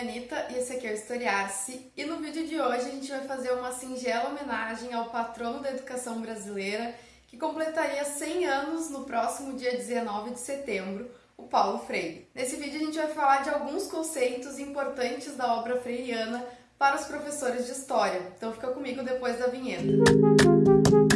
é a Anitta e esse aqui é o Historiar-se e no vídeo de hoje a gente vai fazer uma singela homenagem ao patrono da educação brasileira que completaria 100 anos no próximo dia 19 de setembro, o Paulo Freire. Nesse vídeo a gente vai falar de alguns conceitos importantes da obra freiriana para os professores de História, então fica comigo depois da vinheta.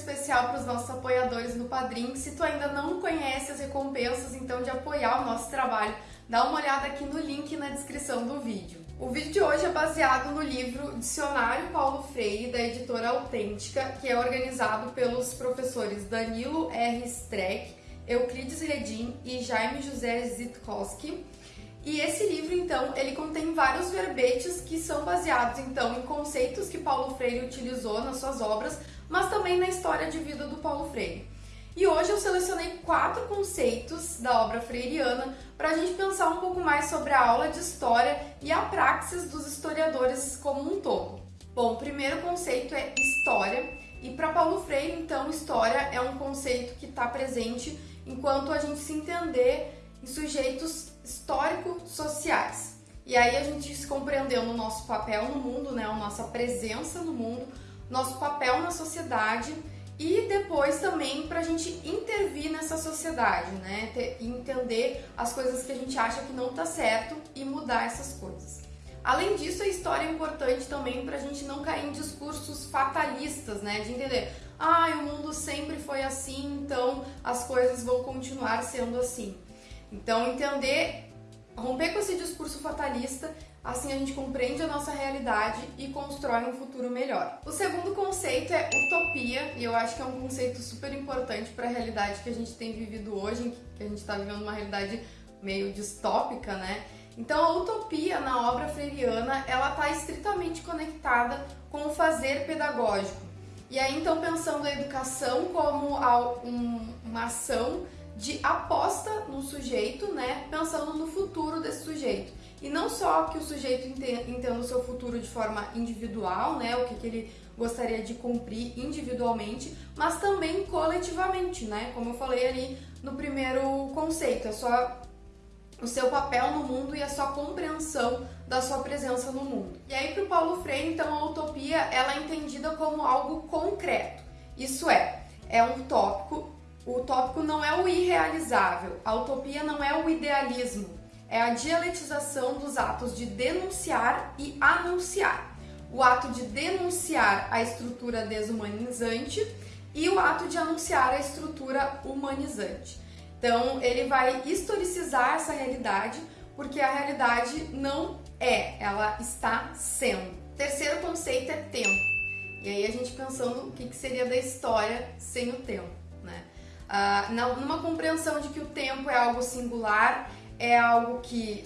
Especial para os nossos apoiadores no Padrim. Se tu ainda não conhece as recompensas, então, de apoiar o nosso trabalho, dá uma olhada aqui no link na descrição do vídeo. O vídeo de hoje é baseado no livro Dicionário Paulo Freire, da editora Autêntica, que é organizado pelos professores Danilo R. Streck, Euclides Redim e Jaime José Zitkowski. E esse livro, então, ele contém vários verbetes que são baseados, então, em conceitos que Paulo Freire utilizou nas suas obras, mas também na história de vida do Paulo Freire. E hoje eu selecionei quatro conceitos da obra freiriana para a gente pensar um pouco mais sobre a aula de história e a praxis dos historiadores como um todo. Bom, o primeiro conceito é história, e para Paulo Freire, então, história é um conceito que está presente enquanto a gente se entender em sujeitos histórico-sociais. E aí a gente se compreendendo o nosso papel no mundo, né, a nossa presença no mundo, nosso papel na sociedade e depois também para a gente intervir nessa sociedade, né? entender as coisas que a gente acha que não tá certo e mudar essas coisas. Além disso, a história é importante também para a gente não cair em discursos fatalistas, né? De entender, ah, o mundo sempre foi assim, então as coisas vão continuar sendo assim. Então, entender, romper com esse discurso fatalista Assim a gente compreende a nossa realidade e constrói um futuro melhor. O segundo conceito é utopia, e eu acho que é um conceito super importante para a realidade que a gente tem vivido hoje, que a gente está vivendo uma realidade meio distópica, né? Então a utopia na obra freiriana, ela está estritamente conectada com o fazer pedagógico. E aí então pensando a educação como uma ação de aposta no sujeito, né? Pensando no futuro desse sujeito. E não só que o sujeito entenda o seu futuro de forma individual, né, o que, que ele gostaria de cumprir individualmente, mas também coletivamente, né, como eu falei ali no primeiro conceito, é só o seu papel no mundo e a sua compreensão da sua presença no mundo. E aí para o Paulo Freire, então, a utopia ela é entendida como algo concreto. Isso é, é um tópico, o tópico não é o irrealizável, a utopia não é o idealismo, é a dialetização dos atos de denunciar e anunciar. O ato de denunciar a estrutura desumanizante e o ato de anunciar a estrutura humanizante. Então, ele vai historicizar essa realidade, porque a realidade não é, ela está sendo. Terceiro conceito é tempo. E aí a gente pensando o que seria da história sem o tempo, né? Ah, numa compreensão de que o tempo é algo singular é algo que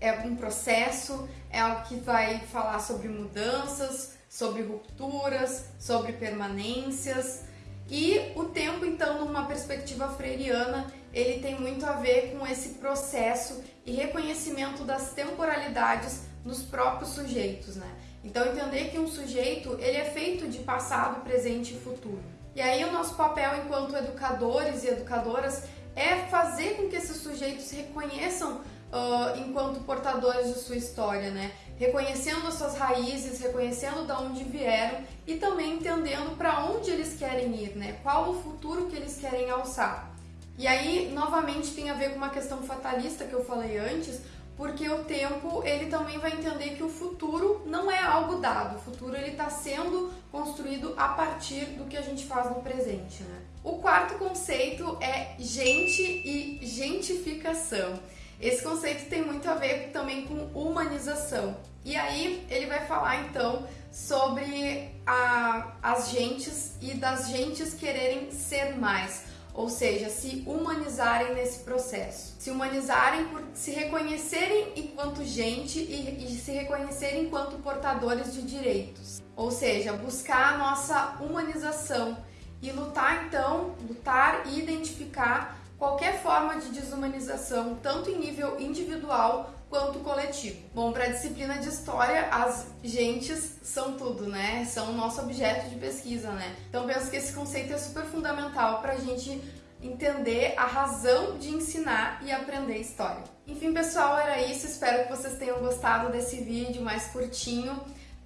é um processo, é algo que vai falar sobre mudanças, sobre rupturas, sobre permanências. E o tempo, então, numa perspectiva freiriana, ele tem muito a ver com esse processo e reconhecimento das temporalidades nos próprios sujeitos, né? Então, entender que um sujeito, ele é feito de passado, presente e futuro. E aí o nosso papel enquanto educadores e educadoras é fazer com que esses sujeitos reconheçam uh, enquanto portadores de sua história, né? Reconhecendo as suas raízes, reconhecendo de onde vieram e também entendendo para onde eles querem ir, né? Qual o futuro que eles querem alçar. E aí, novamente, tem a ver com uma questão fatalista que eu falei antes, porque o tempo ele também vai entender que o futuro não é algo dado, o futuro ele está sendo construído a partir do que a gente faz no presente, né? O quarto conceito é gente e gentificação. Esse conceito tem muito a ver também com humanização. E aí ele vai falar então sobre a, as gentes e das gentes quererem ser mais ou seja, se humanizarem nesse processo. Se humanizarem por se reconhecerem enquanto gente e, e se reconhecerem enquanto portadores de direitos. Ou seja, buscar a nossa humanização e lutar então, lutar e identificar qualquer forma de desumanização, tanto em nível individual quanto coletivo. Bom, para a disciplina de história, as gentes são tudo, né? São o nosso objeto de pesquisa, né? Então penso que esse conceito é super fundamental para a gente entender a razão de ensinar e aprender história. Enfim, pessoal, era isso. Espero que vocês tenham gostado desse vídeo mais curtinho.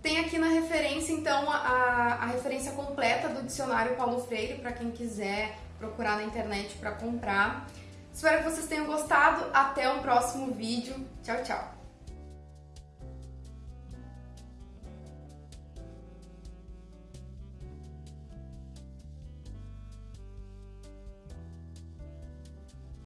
Tem aqui na referência, então, a, a referência completa do dicionário Paulo Freire, para quem quiser procurar na internet para comprar. Espero que vocês tenham gostado. Até o próximo vídeo. Tchau, tchau!